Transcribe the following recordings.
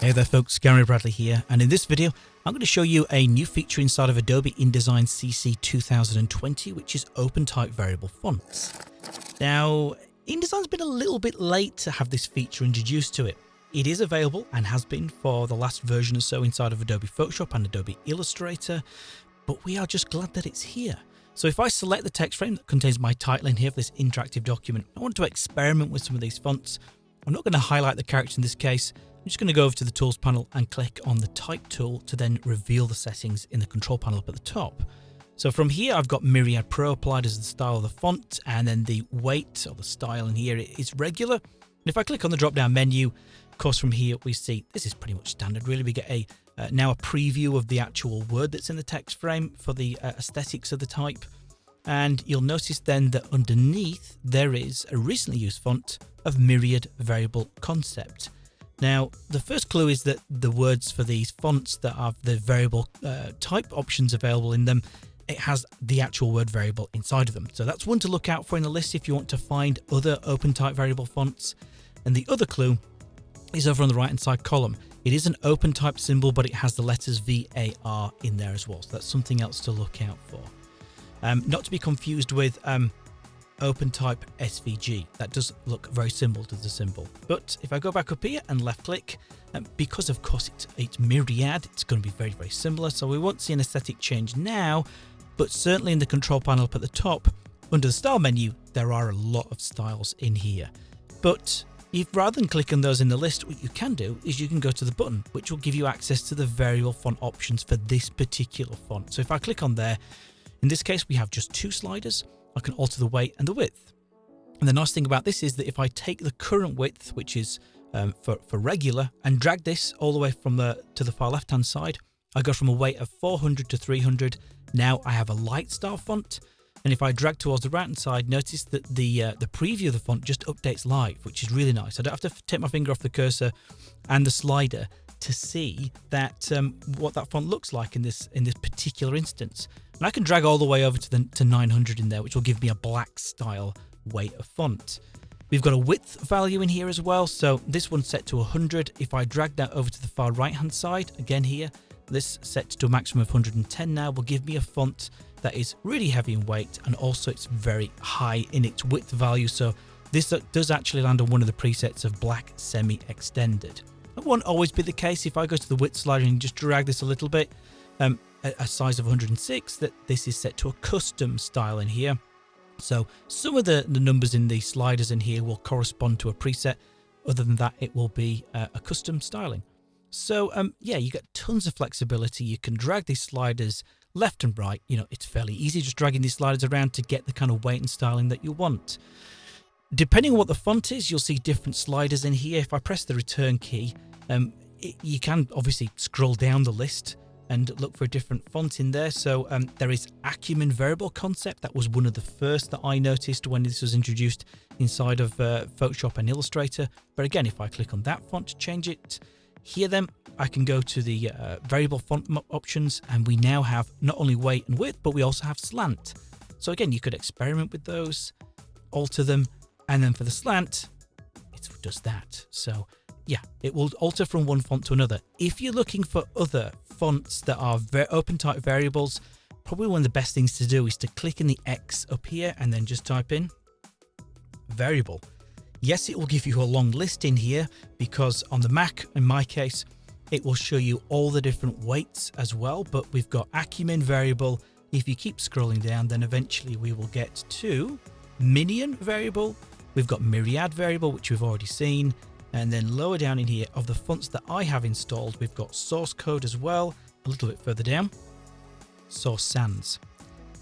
Hey there folks, Gary Bradley here, and in this video I'm going to show you a new feature inside of Adobe InDesign CC 2020 which is open type variable fonts. Now InDesign's been a little bit late to have this feature introduced to it. It is available and has been for the last version or so inside of Adobe Photoshop and Adobe Illustrator, but we are just glad that it's here. So if I select the text frame that contains my title in here for this interactive document, I want to experiment with some of these fonts. I'm not going to highlight the character in this case, I'm just going to go over to the Tools panel and click on the Type tool to then reveal the settings in the Control panel up at the top. So from here, I've got Myriad Pro applied as the style of the font, and then the weight or the style in here is regular. And if I click on the drop-down menu, of course, from here we see this is pretty much standard. Really, we get a uh, now a preview of the actual word that's in the text frame for the uh, aesthetics of the type. And you'll notice then that underneath there is a recently used font of Myriad Variable Concept. Now, the first clue is that the words for these fonts that have the variable uh, type options available in them, it has the actual word variable inside of them. So that's one to look out for in the list if you want to find other open type variable fonts. And the other clue is over on the right hand side column. It is an open type symbol, but it has the letters VAR in there as well. So that's something else to look out for. Um, not to be confused with um, OpenType SVG. That does look very similar to the symbol. But if I go back up here and left click, um, because of course it's, it's Myriad, it's going to be very, very similar. So we won't see an aesthetic change now, but certainly in the control panel up at the top, under the style menu, there are a lot of styles in here. But if rather than clicking those in the list, what you can do is you can go to the button, which will give you access to the variable font options for this particular font. So if I click on there, in this case, we have just two sliders. I can alter the weight and the width. And the nice thing about this is that if I take the current width, which is um, for, for regular, and drag this all the way from the to the far left hand side, I go from a weight of 400 to 300. Now I have a light style font. And if I drag towards the right hand side, notice that the uh, the preview of the font just updates live, which is really nice. I don't have to take my finger off the cursor and the slider to see that um, what that font looks like in this in this particular instance. And I can drag all the way over to the to 900 in there, which will give me a black style weight of font. We've got a width value in here as well, so this one's set to 100. If I drag that over to the far right hand side, again here, this set to a maximum of 110 now will give me a font that is really heavy in weight and also it's very high in its width value. So this does actually land on one of the presets of black semi-extended. That won't always be the case. If I go to the width slider and just drag this a little bit, um, a size of 106, that this is set to a custom style in here. So some of the, the numbers in the sliders in here will correspond to a preset. Other than that, it will be uh, a custom styling. So um, yeah, you get tons of flexibility. You can drag these sliders left and right. You know, it's fairly easy just dragging these sliders around to get the kind of weight and styling that you want. Depending on what the font is, you'll see different sliders in here. If I press the return key, um, it, you can obviously scroll down the list and look for a different font in there. So um, there is Acumin Variable Concept. That was one of the first that I noticed when this was introduced inside of uh, Photoshop and Illustrator. But again, if I click on that font to change it, here then I can go to the uh, variable font options and we now have not only weight and width, but we also have slant. So again, you could experiment with those, alter them, and then for the slant, it does that. So yeah, it will alter from one font to another. If you're looking for other fonts that are open type variables, probably one of the best things to do is to click in the X up here and then just type in variable. Yes, it will give you a long list in here because on the Mac, in my case, it will show you all the different weights as well, but we've got Acumin variable. If you keep scrolling down, then eventually we will get to Minion variable. We've got Myriad variable, which we've already seen. And then lower down in here of the fonts that I have installed, we've got source code as well, a little bit further down, source sans.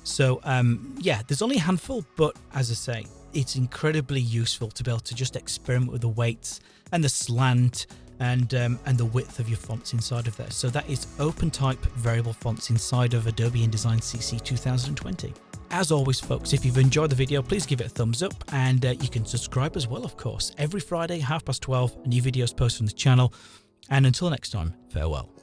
So um, yeah, there's only a handful, but as I say, it's incredibly useful to be able to just experiment with the weights and the slant and um, and the width of your fonts inside of there. So that is OpenType variable fonts inside of Adobe InDesign CC 2020. As always, folks, if you've enjoyed the video, please give it a thumbs up and uh, you can subscribe as well, of course. Every Friday, half past 12, new videos posted on the channel. And until next time, farewell.